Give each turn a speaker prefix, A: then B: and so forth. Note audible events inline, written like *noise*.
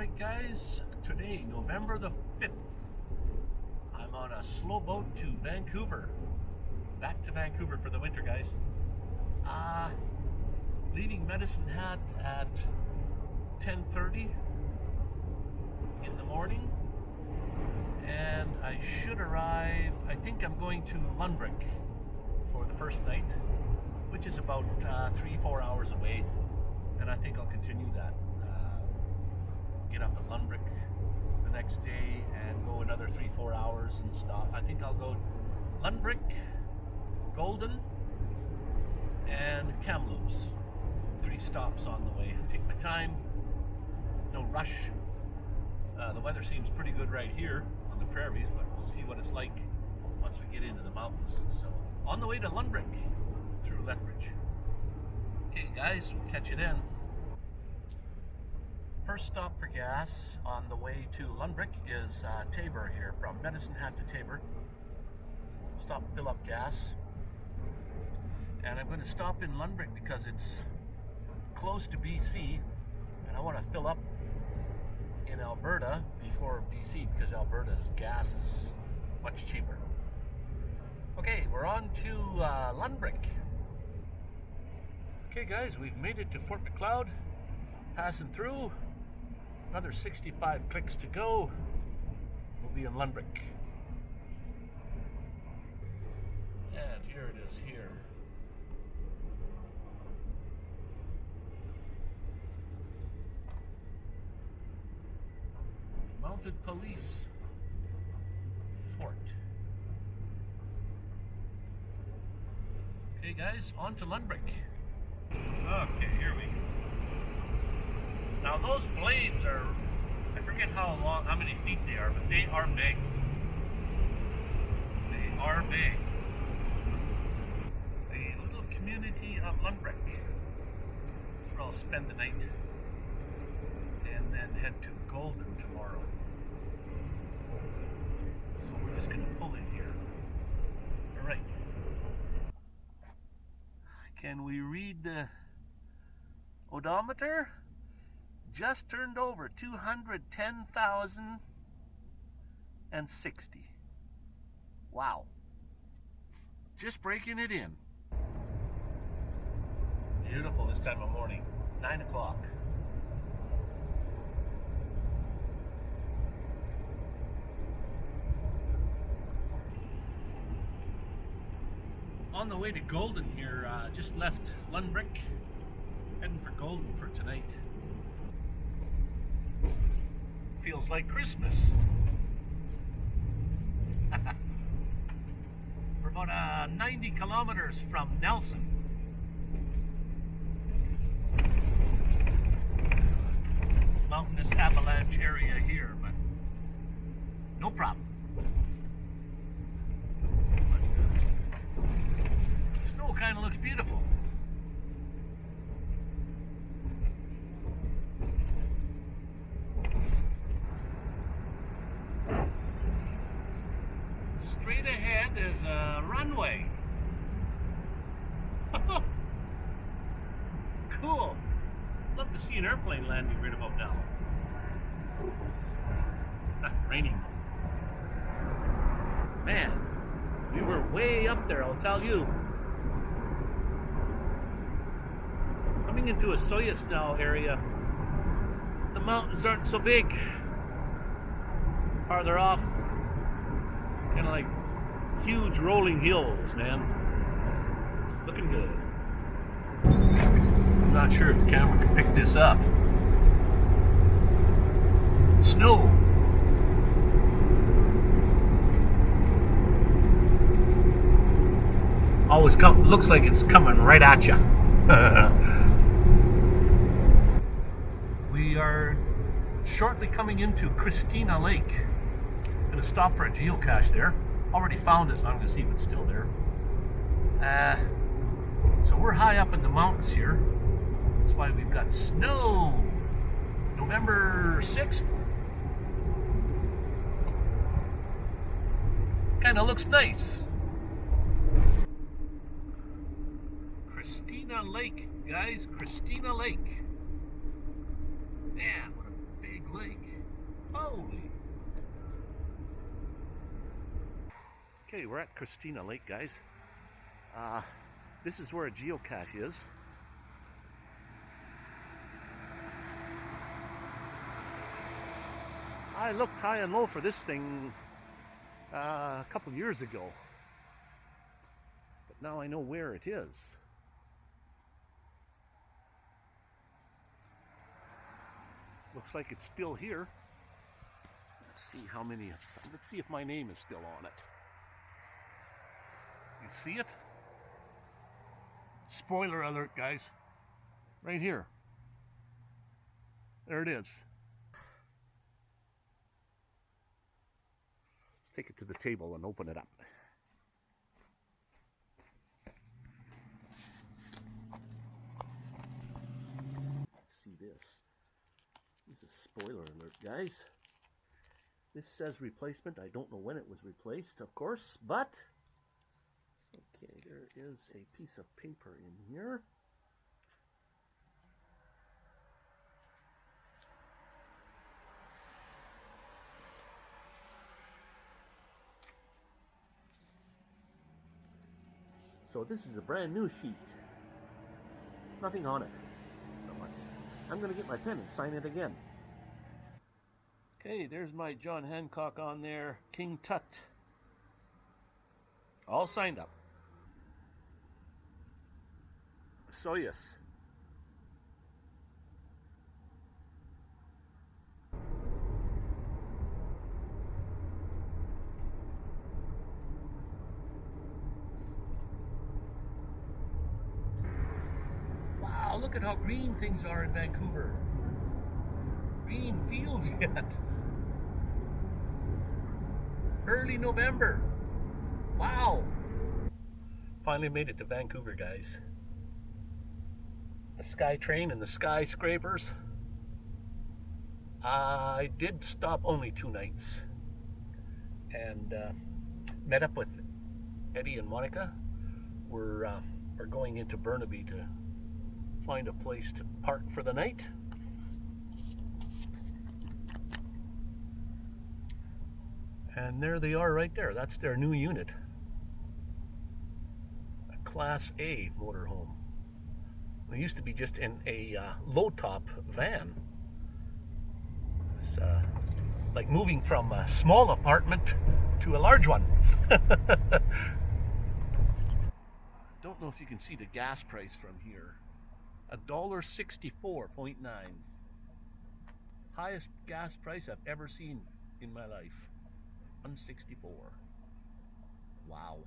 A: Alright guys, today, November the 5th, I'm on a slow boat to Vancouver. Back to Vancouver for the winter, guys. Uh, leaving Medicine Hat at 10.30 in the morning. And I should arrive, I think I'm going to Lundbreck for the first night, which is about uh, three, four hours away. And I think I'll continue that get up at Lundbreck the next day and go another three, four hours and stop. I think I'll go Lundbreck, Golden, and Kamloops. Three stops on the way. *laughs* Take my time, no rush. Uh, the weather seems pretty good right here on the prairies, but we'll see what it's like once we get into the mountains. So, on the way to Lundbreck through Lethbridge. Okay, guys, we'll catch you then. First stop for gas on the way to Lundbreck is uh, Taber here, from Medicine Hat to Taber. Stop fill up gas. And I'm going to stop in Lundbreck because it's close to BC and I want to fill up in Alberta before BC because Alberta's gas is much cheaper. Okay, we're on to uh, Lundbreck. Okay guys, we've made it to Fort Macleod, passing through. Another 65 clicks to go. We'll be in Lundbreck. And here it is here. Mounted Police Fort. Okay guys, on to Lundbreck. Okay, here we go. Now those blades are, I forget how long, how many feet they are, but they are big. They are big. The little community of Lundbreck. That's where I'll spend the night. And then head to Golden tomorrow. So we're just going to pull in here. All right. Can we read the odometer? Just turned over 210,060. Wow. Just breaking it in. Beautiful this time of morning. 9 o'clock. On the way to Golden here, uh, just left Lundbreck, heading for Golden for tonight feels like Christmas. *laughs* We're about uh, 90 kilometers from Nelson. Mountainous avalanche area here, but no problem. Snow kind of looks beautiful. Ahead is a runway. *laughs* cool. Love to see an airplane landing right about now. *laughs* raining. Man, we were way up there, I'll tell you. Coming into a Soyasnau area, the mountains aren't so big. Farther off, kind of like huge rolling hills, man. Looking good. I'm not sure if the camera can pick this up. Snow. Always come looks like it's coming right at you. *laughs* we are shortly coming into Christina Lake. Gonna stop for a geocache there. Already found it, I'm gonna see if it's still there. Uh, so we're high up in the mountains here. That's why we've got snow. November 6th. Kind of looks nice. Christina Lake, guys. Christina Lake. Man, what a big lake. Holy. Okay, we're at Christina Lake, guys. Uh, this is where a geocache is. I looked high and low for this thing uh, a couple years ago. But now I know where it is. Looks like it's still here. Let's see how many. Let's see if my name is still on it. See it? Spoiler alert, guys. Right here. There it is. Let's take it to the table and open it up. see this. This is spoiler alert, guys. This says replacement. I don't know when it was replaced, of course, but okay, there is a piece of paper in here. So this is a brand new sheet. Nothing on it. So much. I'm going to get my pen and sign it again. Okay, there's my John Hancock on there. King Tut. All signed up. Soyuz. Wow, look at how green things are in Vancouver. Green fields *laughs* yet. Early November. Wow. Finally made it to Vancouver, guys. The SkyTrain and the skyscrapers. I did stop only two nights and uh, met up with Eddie and Monica. We're, uh, we're going into Burnaby to find a place to park for the night. And there they are right there. That's their new unit. A Class A motorhome. It used to be just in a uh, low-top van. It's uh, like moving from a small apartment to a large one. I *laughs* don't know if you can see the gas price from here. A dollar sixty-four point nine. Highest gas price I've ever seen in my life. 164. Wow.